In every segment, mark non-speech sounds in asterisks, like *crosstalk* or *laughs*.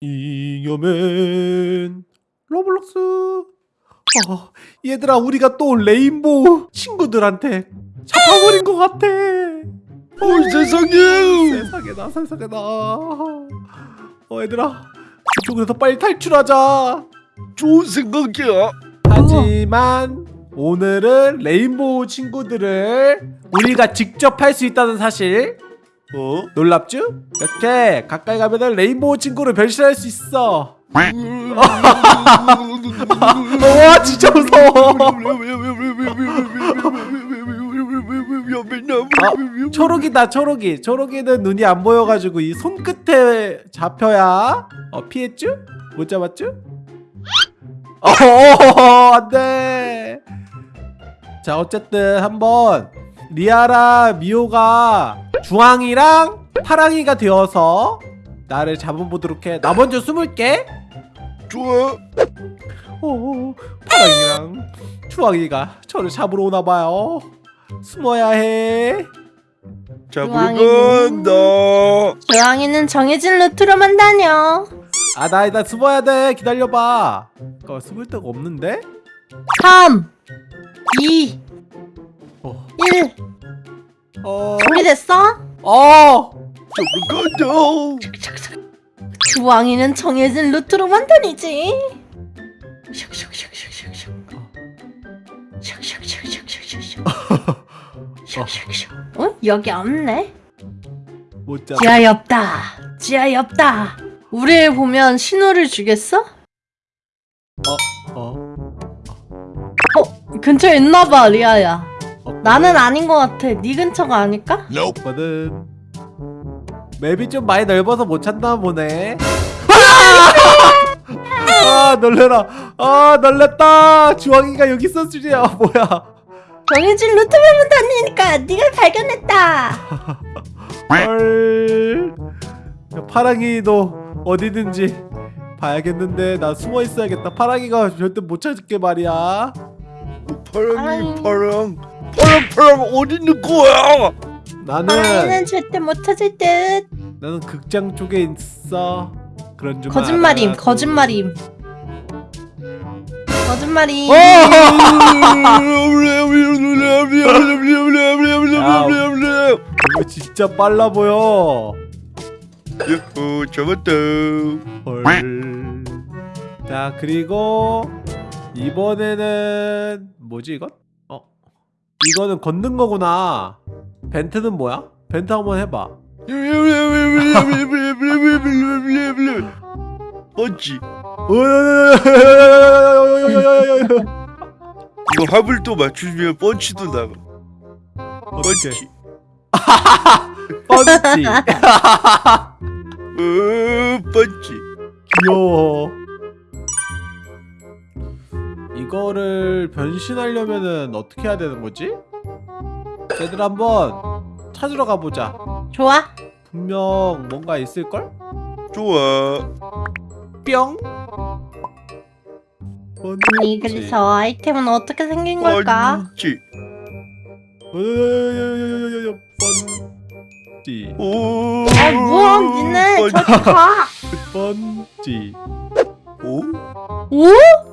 잉여맨 로블록스. 어, 얘들아 우리가 또 레인보우 친구들한테 잡아버린 것 같아. 어 세상에. 세상에 나 세상에 나. 어 얘들아 이쪽에서 빨리 탈출하자. 좋은 생각이야. 하지만 오늘은 레인보우 친구들을 우리가 직접 할 수 있다는 사실 어? 놀랍죠? 이렇게 가까이 가면은 레인보우 친구를 변신할 수 있어 *laughs* 와 진짜 무서워 아, 초록이다 초록이 초록이는 눈이 안 보여가지고 이 손끝에 잡혀야 어 피했죠? 못 잡았죠? 어 안돼 자 어쨌든 한번 리아랑 미호가 주황이랑 파랑이가 되어서 나를 잡아보도록 해 나 먼저 숨을게 좋아 오, 파랑이랑 주황이가 저를 잡으러 오나봐요 숨어야 해 잡으러 간다 고양이는 정해진 루트로만 다녀. 아, 나, 나 숨어야 돼. 기다려봐. 어, 숨을 데가 없는데? 3, 2, 어, 1. 어, 준비됐어? 어! 잡으러 간다 주황이는 정해진 루트로만 다니지. 슉슉슉. 어? 여기 없네. 지하에 없다. 지하에 없다. 우리를 보면 신호를 주겠어? 어, 어, 근처에 있나봐, 리아야. 어, 나는 아닌 것 같아. 네 근처가 아닐까? 없거든. 맵이 좀 많이 넓어서 못 찾나 보네. 아, 놀래라. 아, 놀랬다. 주황이가 여기 있었 줄이야. 뭐야. 정해진 루트로만 다니니까 네가 발견했다. 헐. 야, 파랑이도 어디든지 봐야겠는데 나 숨어 있어야겠다. 파랑이가 절대 못 찾을게 말이야. 파랑이. 파랑 파랑 파랑 어디 있는 거야 나는 파랑이는 절대 못 찾을 듯. 나는 극장 쪽에 있어. 그런 줄 거짓말임, 알아. 거짓말임. 거짓말임. 어! 이거 진짜 빨라 보여. 유후 잡았다 헐. 자 그리고 이번에는 뭐지 이건? 어 이거는 걷는 거구나. 벤트는 뭐야? 벤트 한번 해봐. 펀치 어, 이거 화불도 맞추면 펀치도 나가? 펀치 펀치. 어 펀치 귀여워. 이거를 변신하려면은 어떻게 해야 되는 거지? 얘들 한번 찾으러 가보자. 좋아. 분명 뭔가 있을걸? 좋아 뿅. 아니 그래서 아이템은 어떻게 생긴 걸까? 펀치. 오아 뭐야 니네 저기 가. 펀치. 오? 오?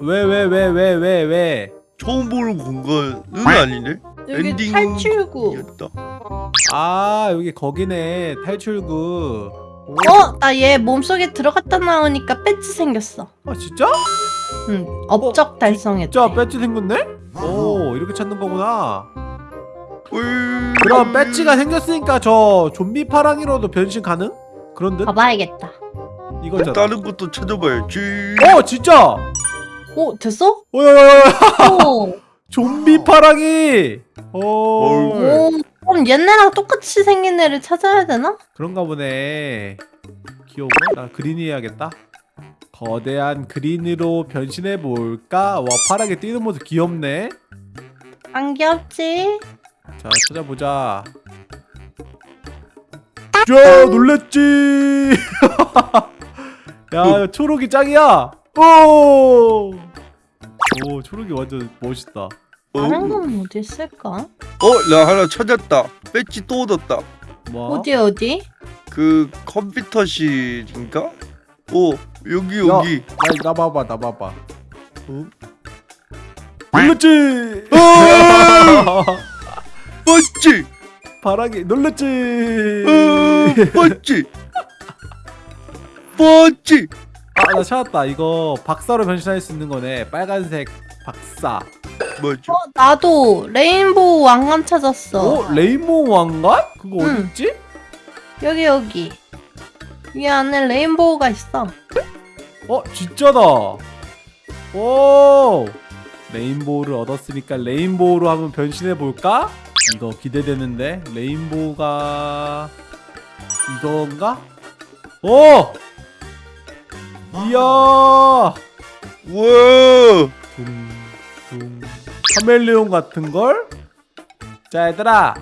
왜 왜 왜 왜 왜 왜? 처음 보는 공간은 아니네 여기 엔딩 탈출구. 이었다. 아 여기 거기네 탈출구. 오. 어? 나 얘 몸속에 들어갔다 나오니까 배지 생겼어. 아 진짜? 응. 업적 달성했대. 진짜 배지 생겼네? 오 이렇게 찾는 거구나. 음. 그럼 배지가 생겼으니까 저 좀비 파랑이로도 변신 가능? 그런 듯? 봐봐야겠다. 이거잖아. 다른 것도 찾아봐야지 어 진짜. 오 됐어? 오야야야 오. *laughs* 좀비 파랑이. 오. 오. 그럼 얘네랑 똑같이 생긴 애를 찾아야 되나? 그런가 보네. 귀여워. 나 그린 해야겠다. 거대한 그린으로 변신해 볼까? 와 파랗게 뛰는 모습 귀엽네. 안 귀엽지? 자 찾아보자. 야 놀랬지. *laughs* 야 초록이 짱이야. 오. 오 초록이 완전 멋있다. 어? 다른 건 어디 있을까? 어? 나 하나 찾았다 배지 또 얻었다 뭐? 어디 어디? 그 컴퓨터실인가? 어 여기 야. 여기 나, 나 봐봐 나 봐봐 어? 눌렀지 맞지 바라기 눌렀지 어, *laughs* 맞지 맞지 아나 찾았다 이거 박사로 변신할 수 있는 거네 빨간색 박사 맞지 어, 나도 레인보우 왕관 찾았어. 어? 레인보우 왕관? 그거 응. 어딨지? 여기 여기. 이 안에 레인보우가 있어. 어 진짜다 오 레인보우를 얻었으니까 레인보우로 한번 변신해 볼까? 이거 기대되는데 레인보우가 이건가? 오! 이야 우와 둥둥 카멜레온 같은 걸? 자 얘들아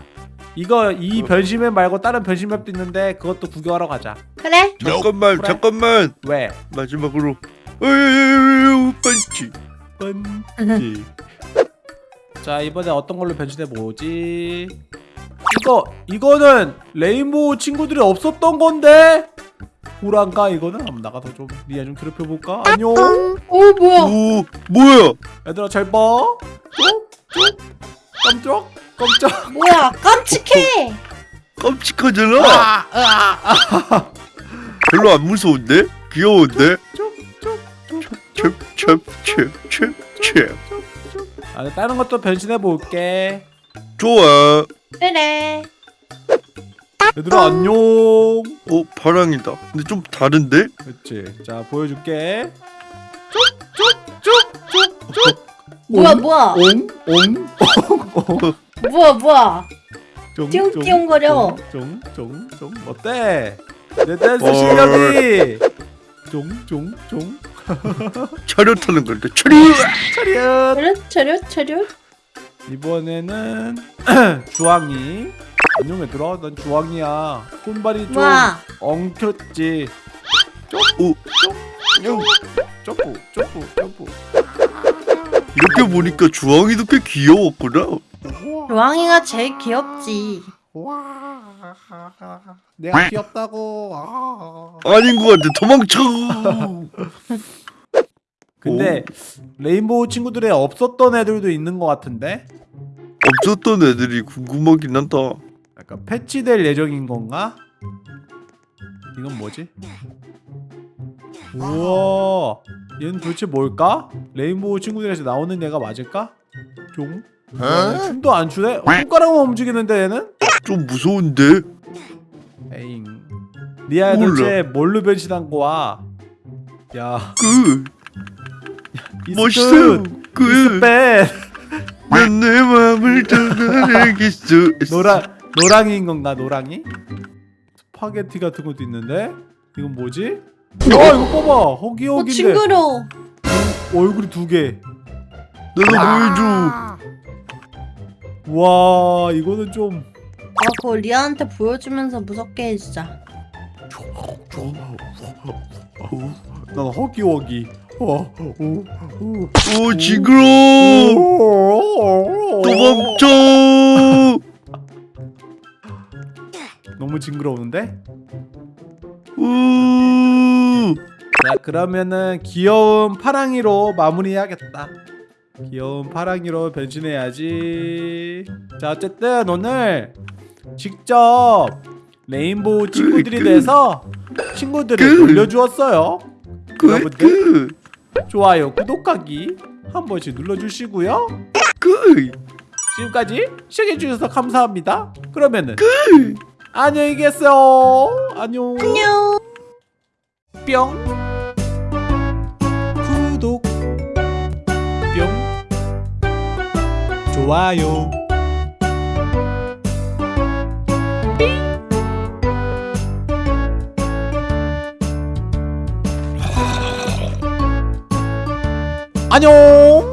이거 이 어. 변신맵 말고 다른 변신맵도 있는데 그것도 구경하러 가자 그래? 잠깐만 그래. 잠깐만 왜? 마지막으로 어이 반지 번지 자 이번에 어떤 걸로 변신해 보지 이거 이거는 레인보우 친구들이 없었던 건데 불안가? 이거는? 한번 나가서 좀 리아 좀 괴롭혀 볼까? 안녕. 오 뭐야? 오 뭐야? 얘들아 잘봐. 깜짝 깜짝. 뭐야? 깜찍해. 깜찍하잖아. 아, 아, *laughs* 별로 안 무서운데? 귀여운데? 찹찹찹찹찹 아, 다른 것도 변신해 볼게. 좋아. 그래. 얘들아 안녕. 어 파랑이다. 근데 좀 다른데? 그렇지 자 보여줄게. 쭉쭉쭉쭉쭉 뭐야 뭐야? 옹옹? 뭐야 뭐야? 띵띵거려. 쫑쫑쫑 어때? 내 댄스 헐. 실력이. 쫑쫑쫑. *laughs* 차렷하는 건데 차렷! 차렷! 차렷 차렷 차렷. 이번에는 *clears throat* 주황이 안녕 얘들아 난 주황이야. 손발이 좀 뭐야? 엉켰지. 오. 쪼뿌 쪼뿌 쪼뿌 이렇게 보니까 주황이도 꽤 귀여웠구나. 로왕이가 제일 귀엽지. 와. 내가 귀엽다고. 아. 아닌 것 같아. 도망쳐. 근데 레인보우 친구들에 없었던 애들도 있는 것 같은데? 없었던 애들이 궁금하긴 한다 약간 패치될 예정인 건가? 이건 뭐지? 우와 얘는 도대체 뭘까? 레인보우 친구들에서 나오는 애가 맞을까? 종? 어? 춤도 안 추네? 어, 손가락만 움직이는데 얘는? 좀 무서운데 에잉 몰라. 도대체 뭘로 변신한 거야? 야그 멋있어요 그 이스펜 난내 마음을 떠나겠어 *laughs* 노랑 노랑이인 건가 노랑이? 스파게티 같은 것도 있는데 이건 뭐지? 아 이거 봐봐 어 허기허기인데 징그러. 얼굴이 두 개. 나도 보여줘 와 이거는 좀아 그거 리아한테 보여주면서 무섭게 해 진짜. 난 허기허기. 어, 오, 징그러 오. 도망쳐 너무 징그러우는데? 우 자 그러면은 귀여운 파랑이로 마무리해야겠다. 귀여운 파랑이로 변신해야지. 자 어쨌든 오늘 직접 레인보우 친구들이 그- 돼서 친구들을 그- 놀려주었어요. 여러분들 그, 좋아요, 구독하기 한 번씩 눌러주시고요. 그, 지금까지 시청해주셔서 감사합니다. 그러면은 그. 안녕히 계세요. 안녕. 안녕. 뿅. 구독. 뿅. 좋아요. 안녕.